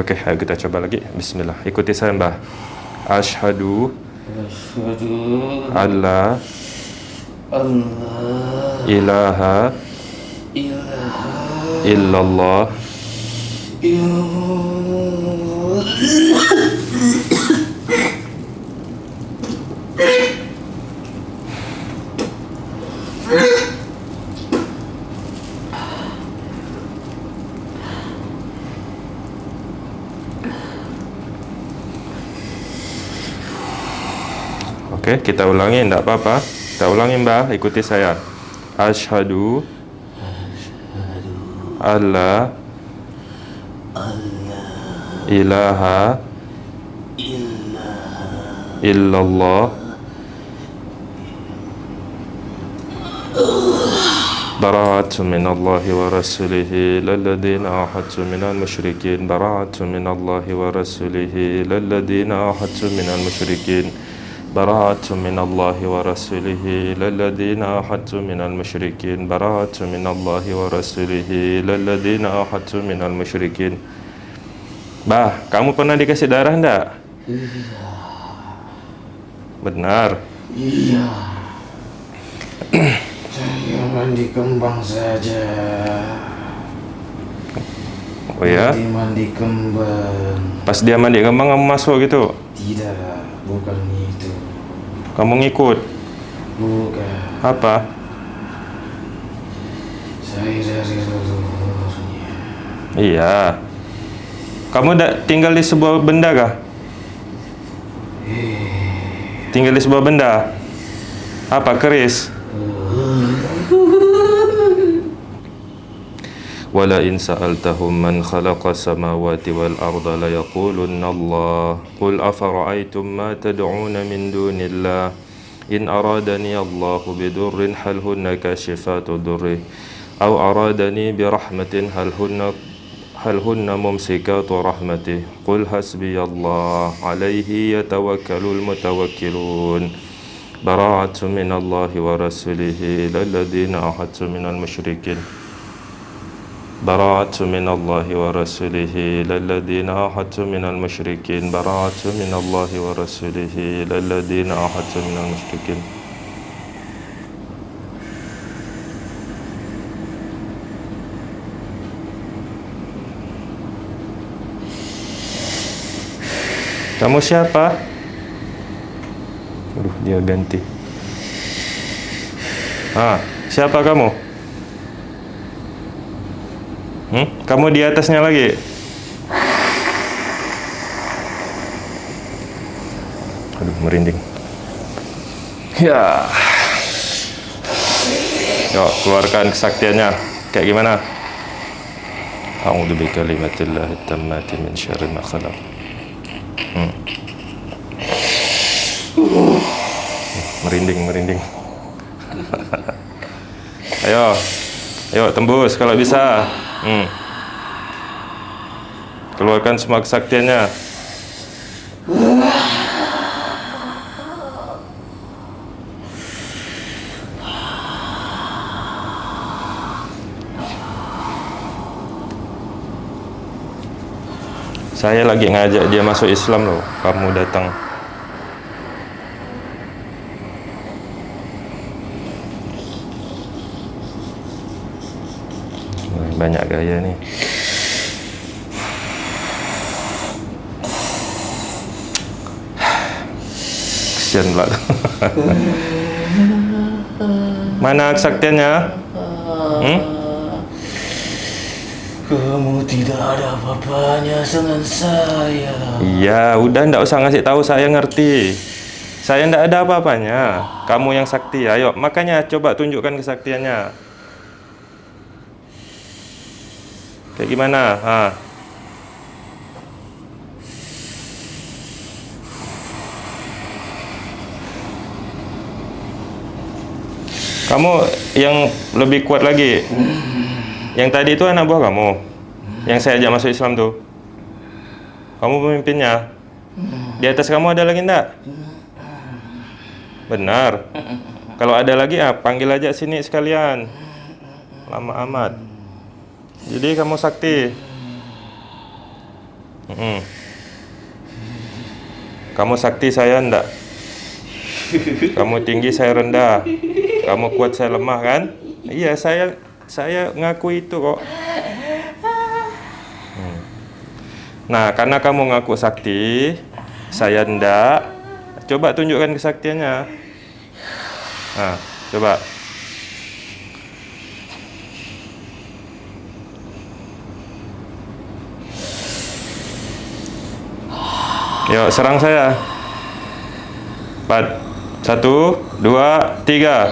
Okey, ayo kita coba lagi. Bismillah. Ikuti saya, Mbah. Asyhadu alla Allah ilaha ilaha illallah illallah Okey, kita ulangi enggak apa-apa. Kita ulangi, Mbah. Ikuti saya. Asyhadu alla ilaha illallah براءة من الله ورسوله للذين عاهدتم من المشركين براءة من الله ورسوله للذين عاهدتم من المشركين براءة من الله ورسوله للذين عاهدتم من المشركين براءة من الله ورسوله للذين عاهدتم من المشركين Bah, kamu pernah dikasih darah enggak? Iya Benar. Iya Saya mandi kembang saja Oh ya? Mandi mandi kembang Pas dia mandi kembang kamu masuk gitu. Tidak Bukan itu kamu ngikut. Bukan Apa? Saya dari Iya. Kamu tinggal di sebuah benda kah? Tinggal di sebuah benda. Apa keris? ولئن سألتهم من خلق السماوات والأرض ليقولن الله. قل أفرأيتم ما تدعون من دون الله؟ إن أرادني الله بضر هل هن كاشفات ضره؟ أو أرادني برحمة هل هن هل هن ممسكات رحمته؟ قل حسبي الله. عليه يتوكل المتوكلون. براءة من الله ورسوله إلى الذين عاهدتم من المشركين. براءة من الله ورسوله إلى الذين من المشركين براءة من الله ورسوله إلى الذين من المشركين Kamu siapa? Aduh, dia ganti. Ah, siapa kamu? Hmm? Kamu di atasnya lagi? Aduh, merinding. Ya. Yuk, keluarkan kesaktiannya. Kayak gimana? A'udzu bikalimatillahi tammati min syarri ma khalaq. Hmm. Merinding, merinding. Ayo. Ayo tembus kalau bisa. Hmm. Keluarkan semua kesaktiannya. Saya lagi ngajak dia masuk Islam loh. Kamu datang. Banyak gaya nih. Kesian pula. Mana kesaktiannya? Hmm? Kamu tidak ada apa-apanya dengan saya Ya, udah ndak usah ngasih tahu saya ngerti. Saya ndak ada apa-apanya. Kamu yang sakti. Ayo, makanya coba tunjukkan kesaktiannya. Kayak gimana? Ha. Kamu yang lebih kuat lagi. Yang tadi itu anak buah kamu. Yang saya ajak masuk Islam tuh. Kamu pemimpinnya. Di atas kamu ada lagi enggak? Benar. Kalau ada lagi ah, panggil aja sini sekalian. Lama amat. Jadi kamu sakti. Mm. Kamu sakti saya enggak? Kamu tinggi saya rendah. Kamu kuat saya lemah kan? Iya, saya saya ngaku itu kok. Hmm. Nah, karena kamu ngaku sakti, saya enggak. Coba tunjukkan kesaktiannya. Nah, coba. Yuk, serang saya. Empat. Satu, dua, tiga.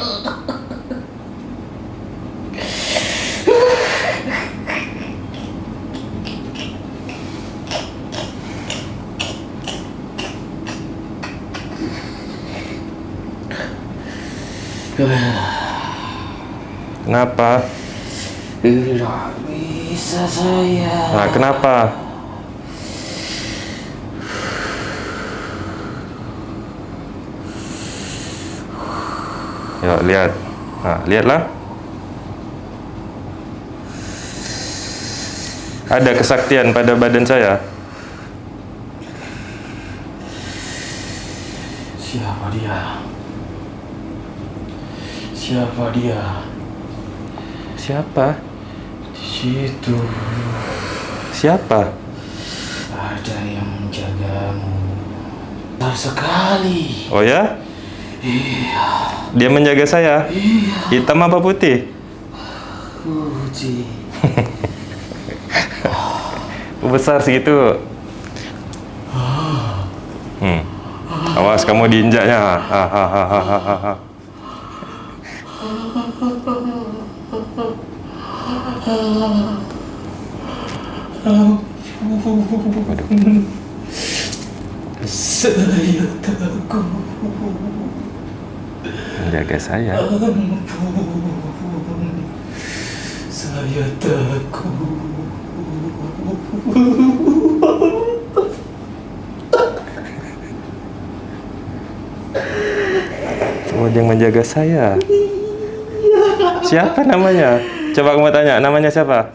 Kenapa? Tidak bisa saya. Nah, kenapa? Yuk, lihat. Nah, lihatlah. Ada kesaktian pada badan saya. Siapa dia? Siapa dia? Siapa? Di situ Siapa? ada yang menjagamu. Besar sekali. Oh ya? Iya, Dia menjaga saya. iya. Hitam apa putih? Putih. Besar segitu. Hmm. Awas kamu diinjaknya. Hahaha. Saya takut. Menjaga saya. Ampun. Saya takut. Oh, dia menjaga saya. Siapa namanya? Coba kamu tanya, namanya siapa?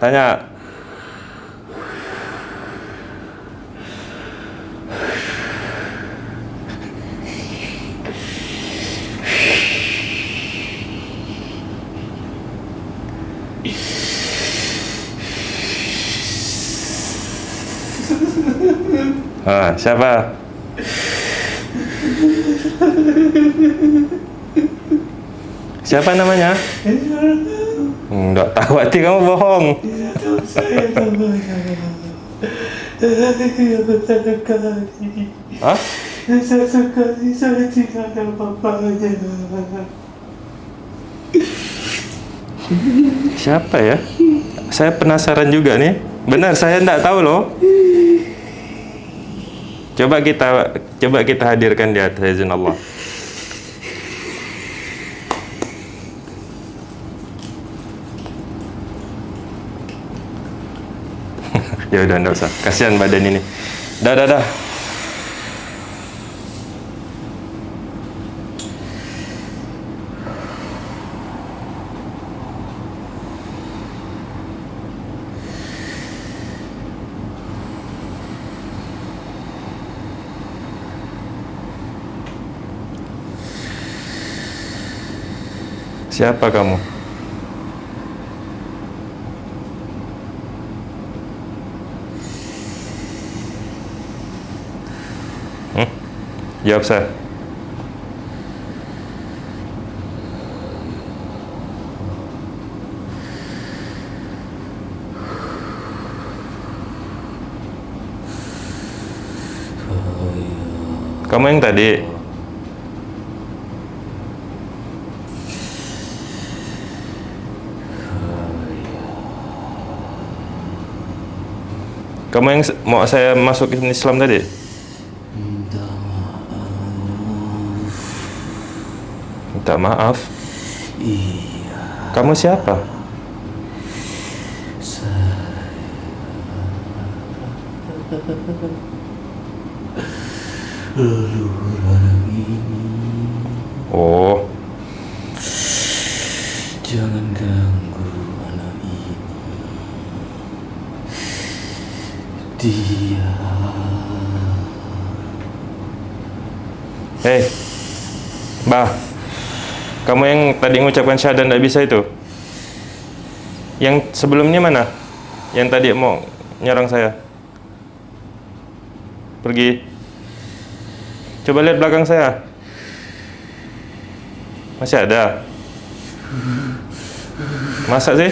Tanya. Ah, siapa? Siapa namanya? Enggak tahu hati kamu bohong. Hah? Saya saya tidak. Siapa ya? Saya penasaran juga nih. Benar, saya enggak tahu loh. Coba kita coba kita hadirkan di atas izin Allah. ya udah enggak usah. Kasihan badan ini. Dah dah dah. Siapa kamu? Hmm? Jawab saya. Kamu yang tadi? Kamu yang mau saya masukin Islam tadi? Minta Minta maaf. Iya, Kamu siapa? ini. Oh, Jangan ganggu anak ini. Dia Hei, Bah, kamu yang tadi mengucapkan syahadat tidak bisa itu? Yang sebelumnya mana? Yang tadi mau nyerang saya? Pergi. Coba lihat belakang saya. Masih ada? Masa sih?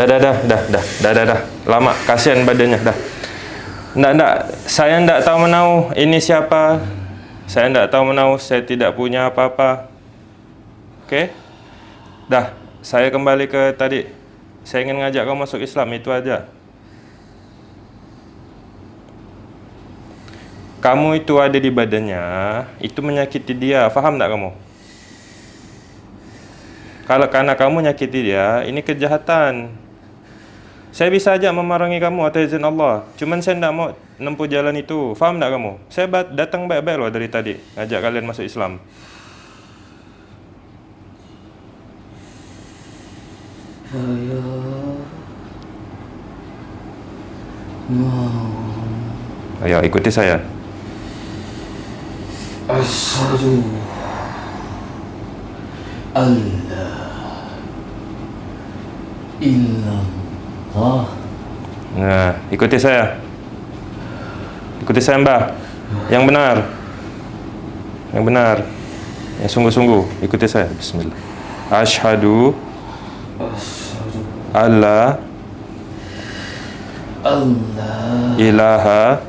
Dah, dah, dah, dah, dah, dah, dah, dah. Lama, kasihan badannya, dah. Ndak, ndak. Saya ndak tahu menau ini siapa. Saya ndak tahu menau, saya tidak punya apa-apa. Okey? Dah, saya kembali ke tadi. Saya ingin ngajak kau masuk Islam, itu aja. Kamu itu ada di badannya, itu menyakiti dia. Faham tak kamu? Kalau karena kamu nyakiti dia, ini kejahatan. Saya bisa aja memerangi kamu atas izin Allah. Cuman saya tidak mau nempuh jalan itu. Faham tak kamu? Saya datang baik-baik loh dari tadi. Ngajak kalian masuk Islam. saya mau Ayo ikuti saya. asyhadu Allah illallah Nah, ikuti saya. Ikuti saya, Mbah. Yang benar. Yang benar. Yang sungguh-sungguh. Ikuti saya. Bismillah. Ashhadu asyhadu alla Allah ilaha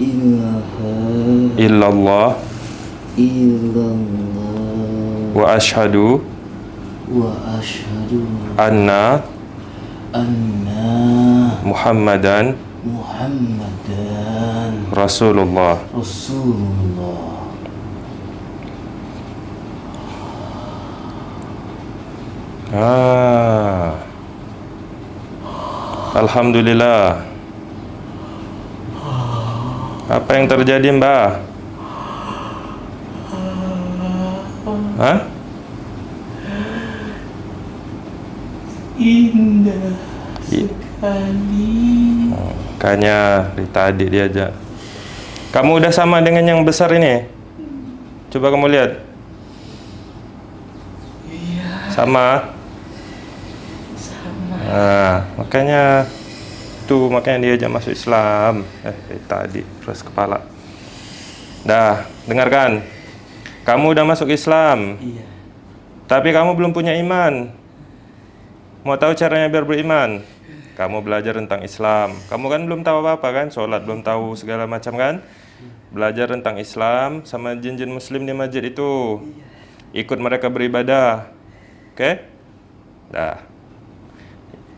ilaha illallah illallah wa ashhadu wa asyhadu anna anna Muhammadan Muhammadan Rasulullah. Rasulullah Ah. Alhamdulillah. Apa yang terjadi, Mbah? Hah? Indah I- sekali Makanya dari tadi diajak. Kamu udah sama dengan yang besar ini? Coba kamu lihat. iya Sama. sama Nah, makanya tuh makanya dia ajak masuk Islam. Eh, tadi terus kepala. Dah, dengarkan. Kamu udah masuk Islam, iya tapi kamu belum punya iman. Mau tahu caranya biar beriman? Kamu belajar tentang Islam. Kamu kan belum tahu apa-apa kan? Sholat belum tahu segala macam kan? Belajar tentang Islam sama jin-jin muslim di masjid itu. Ikut mereka beribadah. Oke? Okay? Dah.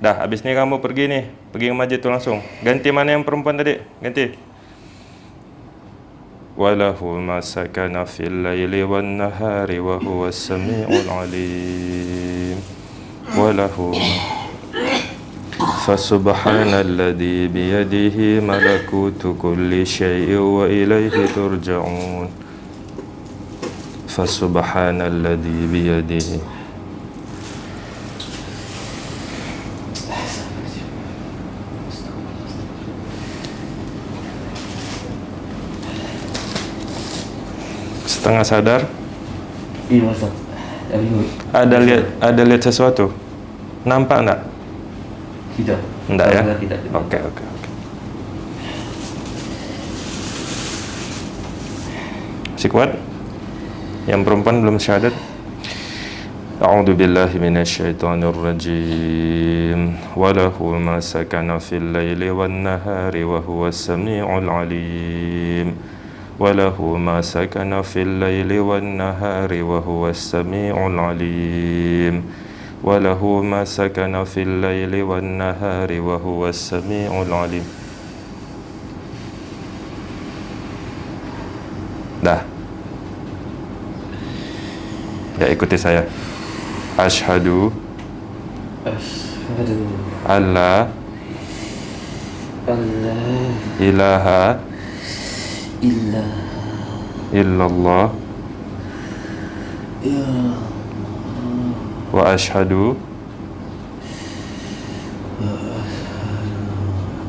Dah, habis ini kamu pergi nih. Pergi ke masjid itu langsung. Ganti mana yang perempuan tadi? Ganti. Walahu masakana fil laili wan nahari wa huwa samiul alim. وله فسبحان الذي بيده ملكوت كل شيء وإليه ترجعون فسبحان الذي بيده setengah sadar iya Ustaz tapi ada lihat ada lihat sesuatu nampak enggak tidak enggak ya Alhamdulillah tidak oke oke oke masih kuat yang perempuan belum syahadat أعوذ بالله من الشيطان الرجيم وله ما سكن في الليل والنهار وهو السميع العليم وله ما سكن في الليل والنهار وهو السميع العليم وله ما سكن في الليل والنهار وهو السميع العليم Dah Ya ikuti saya Ashadu asyhadu alla Allah ilaha illa illallah ya wa ashhadu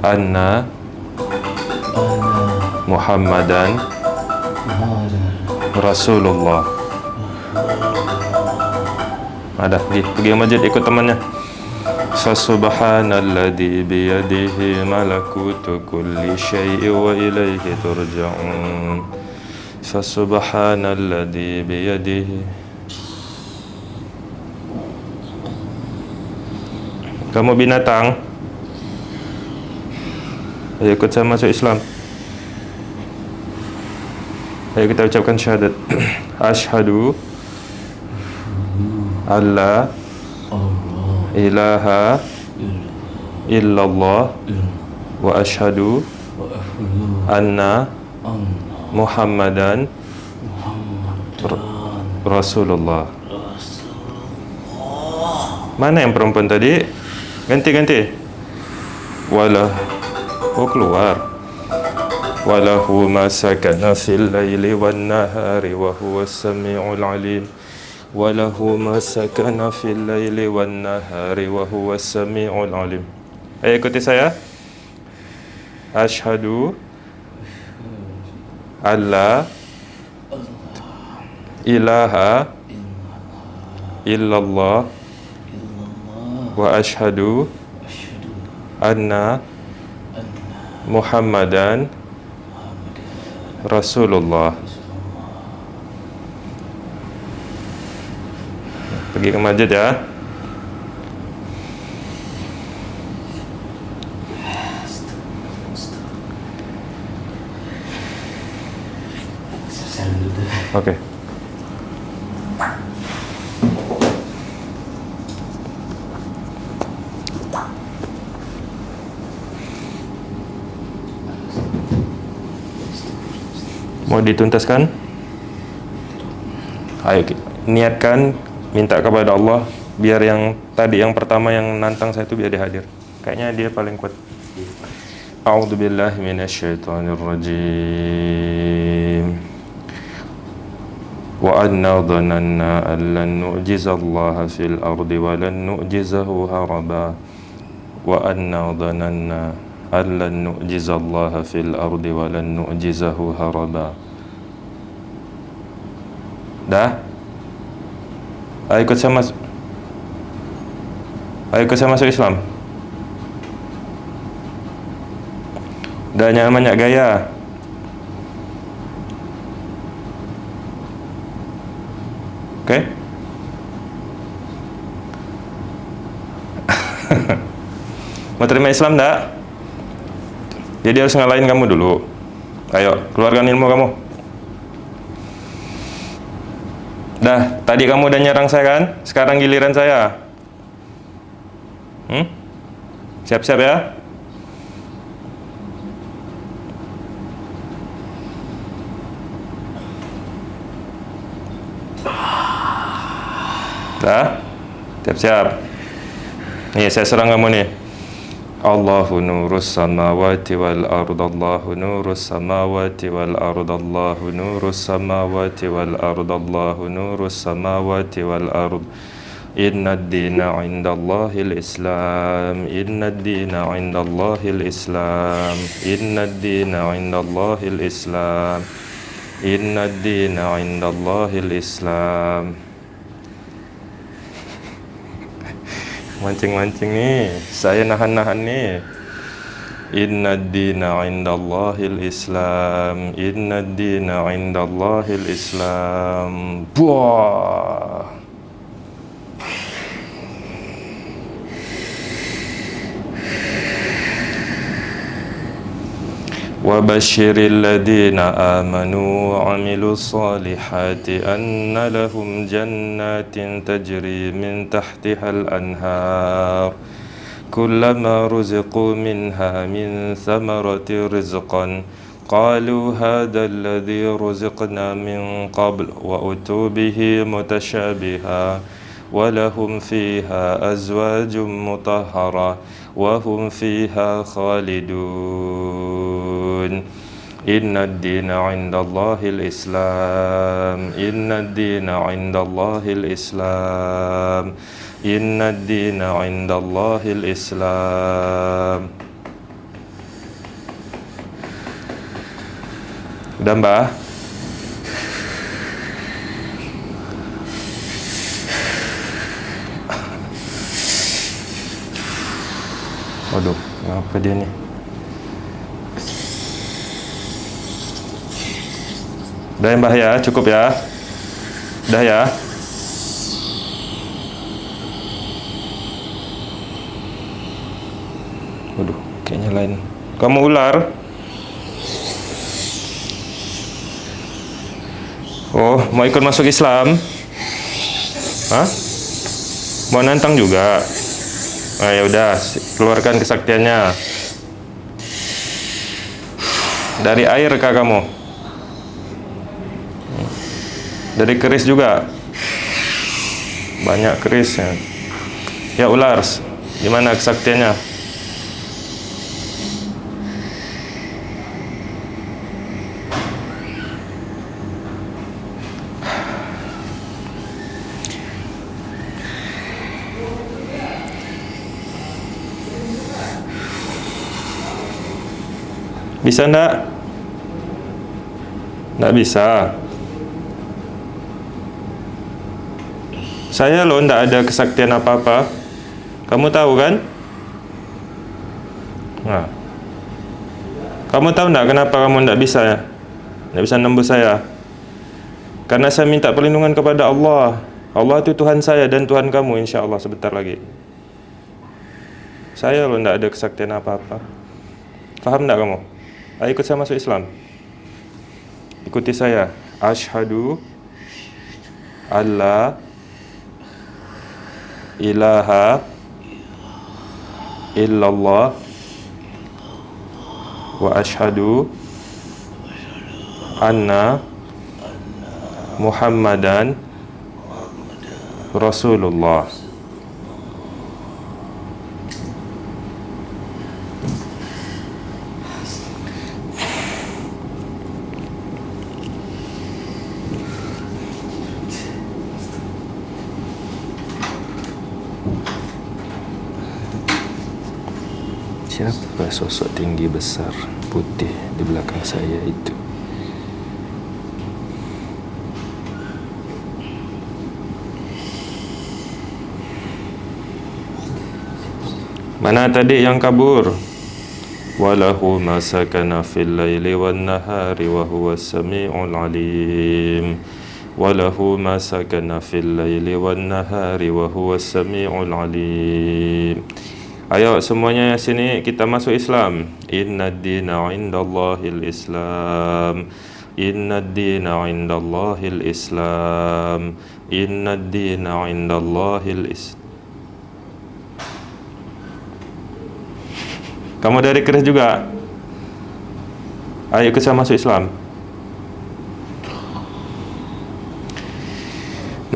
anna Muhammadan Muhammad Rasulullah. Ada pergi pergi masjid ikut temannya. Fasubhanalladzi biyadihi malakutu kulli syai'in wa ilaihi turja'un. Fasubhanalladzi biyadihi Kamu binatang? Ayo ikut saya masuk Islam. Ayo kita ucapkan syahadat. Ashhadu alla Allah ilaha illallah wa ahlu anna Muhammadan. Rasulullah Mana yang perempuan tadi? Ganti-ganti. Walah. Oh keluar. Walahu ma sakana fil laili wan nahari wa huwa samiul alim. Walahu ma sakana fil laili wan nahari wa huwa samiul alim. Ayo ikuti saya. Ashhadu alla ilaha illallah wa asyhadu anna Muhammadan Rasulullah. Pergi ke masjid ya. Selesai mau dituntaskan? Ayo niatkan minta kepada Allah biar yang tadi yang pertama yang nantang saya itu biar dia hadir. Kayaknya dia paling kuat. A'udzu billahi minasyaitonir rajim wa anna dhananna an lan nu'jizallaha fil ardi wa lan nu'jizahu haraba. Wa anna dhananna أن لن نعجز الله في الأرض ولن نعجزه هربا Dah? Ayo ikut saya masuk Ayo ikut saya masuk Islam Dah jangan banyak gaya Okey? Mau terima Islam tak? Jadi harus ngalahin kamu dulu. Ayo, keluarkan ilmu kamu. Dah, tadi kamu udah nyerang saya kan? Sekarang giliran saya. Hmm? Siap-siap ya? Dah? Siap-siap. Nih, saya serang kamu nih. الله نور السماوات والأرض الله نور السماوات والأرض الله نور السماوات والأرض الله نور السماوات والأرض. إن الدين عند الله الإسلام إن الدين عند الله الإسلام إن الدين عند الله الإسلام إن الدين عند الله الإسلام. Mancing-mancing nih. Saya nahan-nahan nih. Inna dina indallahil Islam Inna dina indallahil Islam Buah وبشر الذين آمنوا وعملوا الصالحات أن لهم جنات تجري من تحتها الأنهار كلما رزقوا منها من ثمرة رزقا قالوا هذا الذي رزقنا من قبل وأتوا به متشابها ولهم فيها أزواج مطهرة وهم فيها خالدون إن الدين عند الله الإسلام إن الدين عند الله الإسلام إن الدين عند الله الإسلام Dan Mbah Waduh, apa dia ni? Dah yang Mbah ya, cukup ya Dah ya Waduh, kayaknya lain Kamu ular? Oh, mau ikut masuk Islam? Hah? Mau nantang juga? Ah, ya udah, keluarkan kesaktiannya. Dari air kah kamu? Dari keris juga? Banyak keris ya. Ya ular, gimana kesaktiannya? Bisa enggak? Enggak bisa. Saya loh enggak ada kesaktian apa-apa. Kamu tahu kan? Nah. Kamu tahu enggak kenapa kamu enggak bisa ya? Enggak bisa nembus saya. Karena saya minta perlindungan kepada Allah. Allah itu Tuhan saya dan Tuhan kamu insya Allah sebentar lagi. Saya loh enggak ada kesaktian apa-apa. Faham enggak kamu? Ayo ikut saya masuk Islam. Ikuti saya. Ashhadu alla ilaha illallah wa ashhadu anna Muhammadan Rasulullah. Siapa sosok tinggi besar putih di belakang saya itu? Mana tadi yang kabur? Walahu ma sakana fil laili wan nahari wa huwa samiul alim. Walahu ma sakana fil laili wan nahari wa huwa samiul alim. Ayo semuanya sini kita masuk Islam. Inna dina indallahil Islam. Inna dina indallahil Islam. Inna dina indallahil Islam. Kamu dari keris juga? Ayo saya masuk Islam.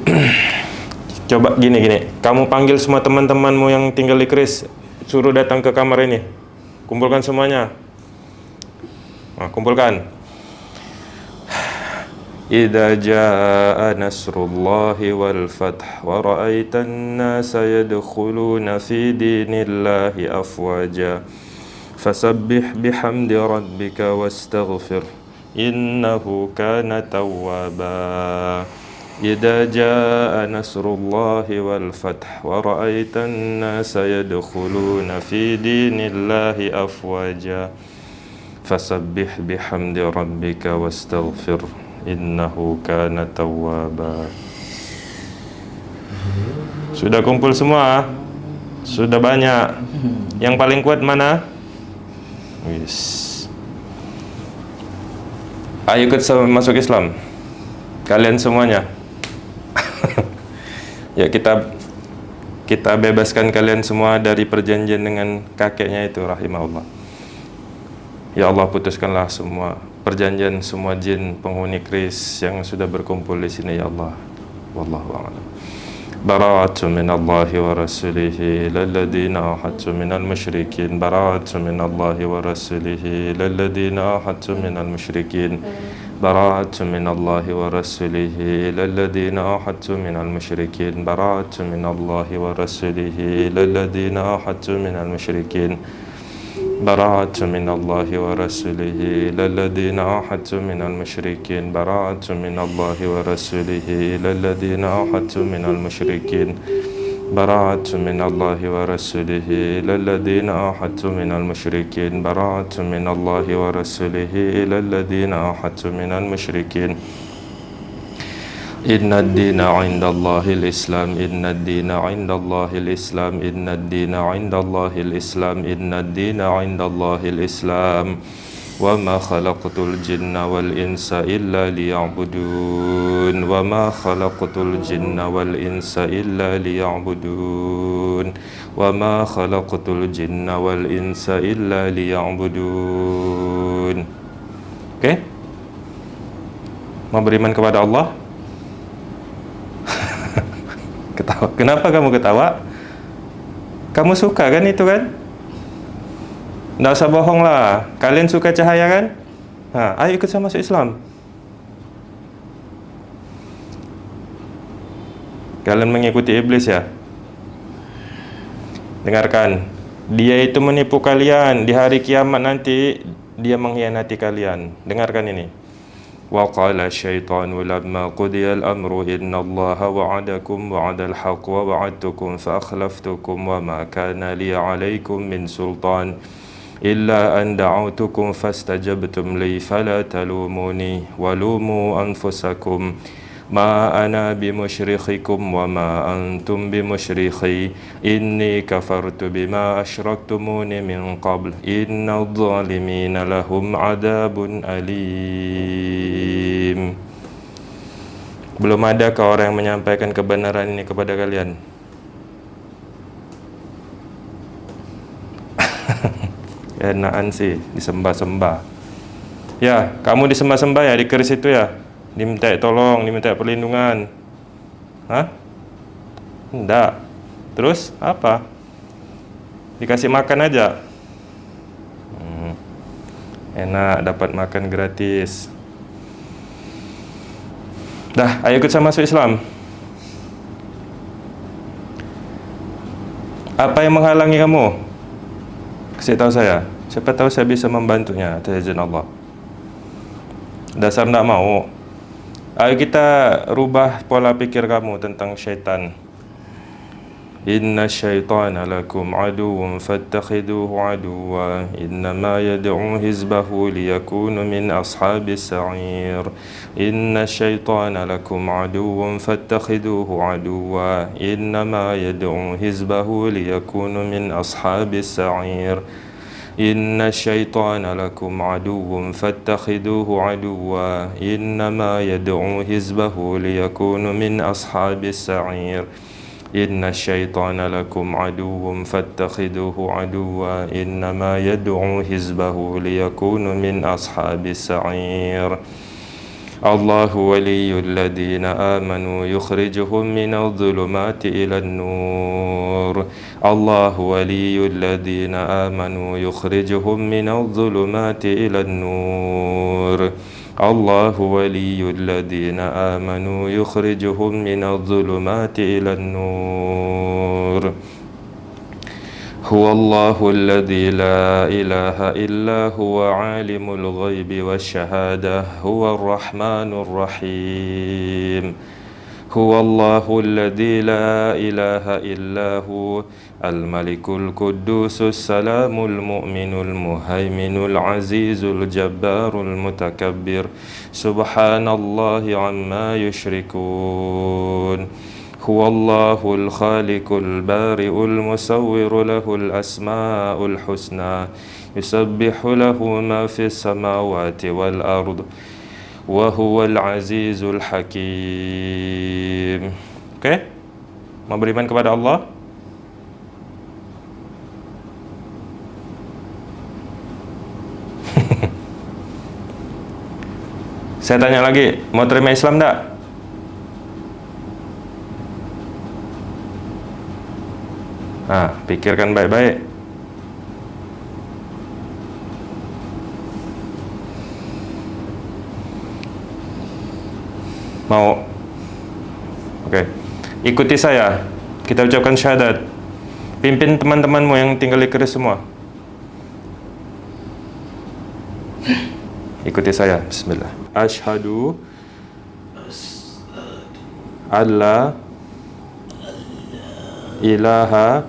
Coba gini gini, kamu panggil semua teman-temanmu yang tinggal di keris, suruh datang ke kamar ini. Kumpulkan semuanya. Nah, kumpulkan. إذا جاء نصر الله والفتح ورأيت الناس يدخلون في دين الله أفواجا فسبح بحمد ربك واستغفر إنه كان توابا إذا جاء نصر الله والفتح ورأيت الناس يدخلون في دين الله أفواجا فسبح بحمد ربك واستغفر innahu kana tawwaba Sudah kumpul semua? Sudah banyak. Yang paling kuat mana? Wis. Ayo ikut masuk Islam. Kalian semuanya. ya kita kita bebaskan kalian semua dari perjanjian dengan kakeknya itu rahimahullah. Ya Allah putuskanlah semua perjanjian semua jin penghuni kris yang sudah berkumpul di sini ya Allah. Wallahu a'lam. براءة من الله ورسوله إلى الذين أحدت من المشركين براءة من الله ورسوله إلى الذين أحدت من المشركين براءة من الله ورسوله إلى الذين أحدت من المشركين. براءة من الله ورسوله إلى الذين أحدت من المشركين. براءة من الله ورسوله إلى الذين أحدت من المشركين. براءة من الله ورسوله إلى الذين أحدت من المشركين. براءة من الله ورسوله إلى الذين أحدت من المشركين. براءة من الله ورسوله إلى الذين أحدت من المشركين. إن الدين عند الله الإسلام. إن الدين عند الله الإسلام. إن الدين عند الله الإسلام. إن الدين عند الله الإسلام. وما خلقت الجن والإنس إلا ليعبدون وما خلقت الجن والإنس إلا ليعبدون وما خلقت الجن والإنس إلا ليعبدون Oke? Okay? Mau beriman kepada Allah? ketawa. Kenapa kamu ketawa? Kamu suka kan itu kan? Nggak usah bohong lah. Kalian suka cahaya kan? Ha, ayo ikut sama masuk Islam. Kalian mengikuti iblis ya? Dengarkan. Dia itu menipu kalian. Di hari kiamat nanti, dia mengkhianati kalian. Dengarkan ini. وقال الشيطان لما قضي الأمر إن الله وعدكم وعد الحق ووعدتكم فأخلفتكم وما كان لي عليكم من سلطان إلا أن دعوتكم فاستجبتم لي فلا تلوموني ولوموا أنفسكم ما أنا بمشرخكم وما أنتم بمشرخي إني كفرت بما أشركتمون من قبل إن الظالمين لهم عذاب أليم Belum adakah orang yang menyampaikan kebenaran ini kepada kalian? Enakan sih disembah-sembah. Ya, kamu disembah-sembah ya di keris itu ya? Diminta tolong, diminta perlindungan. Hah? Enggak. Terus apa? Dikasih makan aja. Hmm. Enak dapat makan gratis. Dah, ayo ikut sama masuk Islam. Apa yang menghalangi kamu? Kasih tahu saya. Siapa tahu saya bisa membantunya atas izin Allah. Dasar tidak mau. Ayo kita rubah pola pikir kamu tentang syaitan. إن الشيطان لكم عدو فاتخذوه عدوا إنما يدعو حزبه ليكون من أصحاب السعير إن الشيطان لكم عدو فاتخذوه عدوا إنما يدعو حزبه ليكون من أصحاب السعير إن الشيطان لكم عدو فاتخذوه عدوا إنما يدعو حزبه ليكون من أصحاب السعير إن الشيطان لكم عدو فاتخذوه عدوا إنما يدعو حزبه ليكون من أصحاب السعير الله ولي الذين آمنوا يخرجهم من الظلمات إلى النور الله ولي الذين آمنوا يخرجهم من الظلمات إلى النور الله ولي الذين آمنوا يخرجهم من الظلمات إلى النور. هو الله الذي لا إله إلا هو عالم الغيب والشهادة هو الرحمن الرحيم. هو الله الذي لا إله إلا هو الملك القدوس السلام المؤمن المهيمن العزيز الجبار المتكبر. سبحان الله عما يشركون. هو الله الخالق البارئ المصور له الأسماء الحسنى يسبح له ما في السماوات والأرض. Wahuwal azizul hakim oke? Okey Mau beriman kepada Allah Saya tanya lagi Mau terima Islam tak? Nah, pikirkan baik-baik Mau? Oke. Ikuti saya. Kita ucapkan syahadat. Pimpin teman-temanmu yang tinggal di keris semua. Ikuti saya. Bismillah. Ashhadu alla ilaha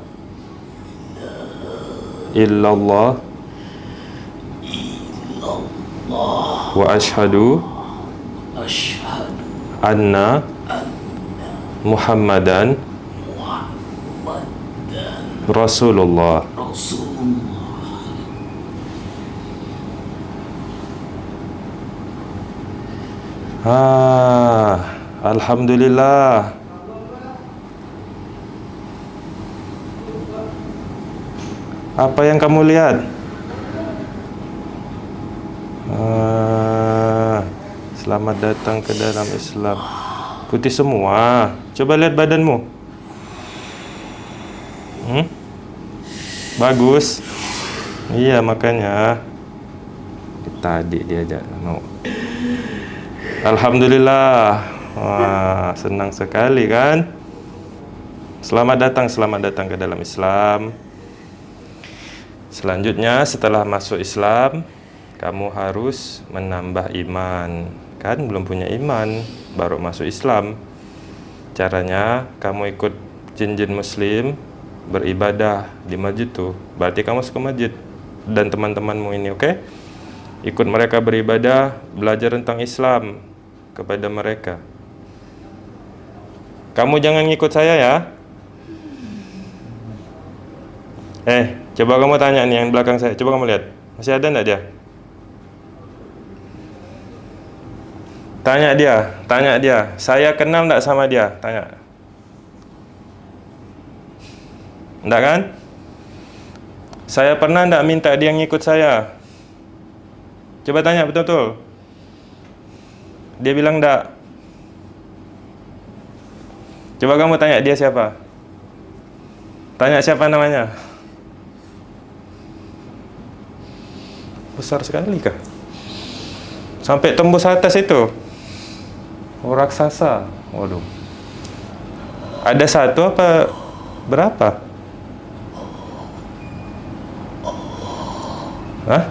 illallah wa ashhadu Asyhadu anna Muhammadan Rasulullah Ah, Alhamdulillah Apa yang kamu lihat? Ah, selamat datang ke dalam Islam. Putih semua. Coba lihat badanmu. Hmm? Bagus. Iya makanya. Tadi diajak Alhamdulillah. Wah, senang sekali kan? Selamat datang, selamat datang ke dalam Islam. Selanjutnya setelah masuk Islam Kamu harus menambah iman Kan belum punya iman Baru masuk Islam Caranya kamu ikut jin-jin muslim Beribadah di masjid tuh Berarti kamu masuk ke masjid Dan teman-temanmu ini oke okay? Ikut mereka beribadah Belajar tentang Islam Kepada mereka Kamu jangan ngikut saya ya Eh, coba kamu tanya nih yang belakang saya. Coba kamu lihat. Masih ada enggak dia? Tanya dia, tanya dia. Saya kenal enggak sama dia? Tanya. Enggak kan? Saya pernah enggak minta dia ngikut saya? Coba tanya betul-betul. Dia bilang enggak. Coba kamu tanya dia siapa? Tanya siapa namanya? Besar sekali kah? Sampai tembus atas itu. Oh, raksasa. Waduh. Ada satu apa berapa? Hah?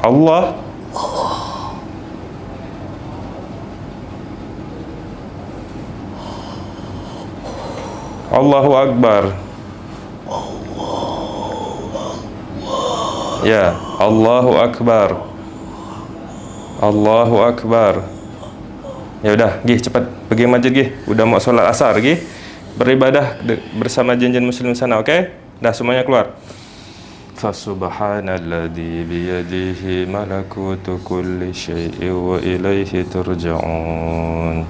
Allah. Allahu Akbar. Ya, Allahu Akbar. Allahu Akbar. Ya udah, gih cepat pergi masjid gih. Udah mau sholat asar gih. Beribadah bersama jin-jin muslim sana, oke? Okay? Dah semuanya keluar. Fasubhanalladzi biyadihi malakutu kulli syai'in wa ilaihi turja'un.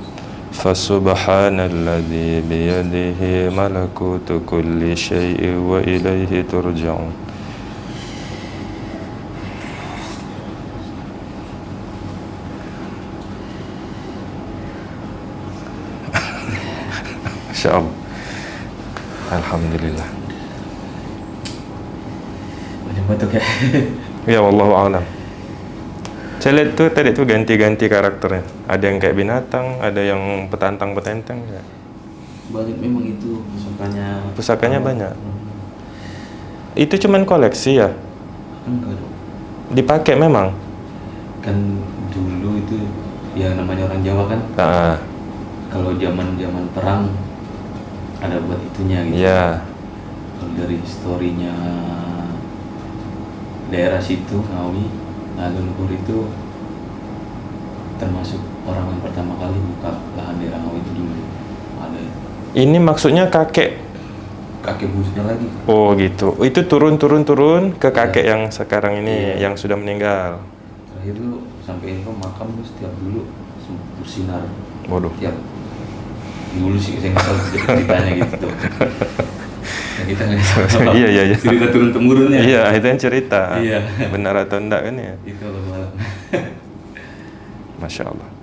Fasubhanalladzi biyadihi malakutu kulli syai'in wa ilaihi turja'un. Masya Allah Alhamdulillah Banyak batuk ya Ya Wallahu a'lam. Saya lihat tuh tadi tuh ganti-ganti karakternya. Ada yang kayak binatang Ada yang petantang-petenteng ya. Banyak memang itu pusakanya. Pusakanya Oh, banyak. hmm. Itu cuman koleksi ya? Enggak dong Dipakai memang? Kan dulu itu Ya namanya orang Jawa kan. Ah, Kalau zaman zaman perang Ada buat itunya gitu. Ya Kalau dari historinya daerah situ Ngawi Naga Luhur itu termasuk orang yang pertama kali buka lahan daerah Ngawi itu dulu. Ada. Ini maksudnya kakek? Kakek buyutnya lagi. Oh gitu. Itu turun-turun-turun ke kakek Iya. yang sekarang ini Iya. Yang sudah meninggal. Terakhir tuh sampai info makam tuh setiap dulu bersinar. Waduh. Tiap dulu sih saya nggak tahu ceritanya gitu kita nggak tahu. Iya, iya, iya. cerita turun temurun ya Iya itu yang cerita. Iya. Benar atau enggak kan ya? Itu malam. Masya Allah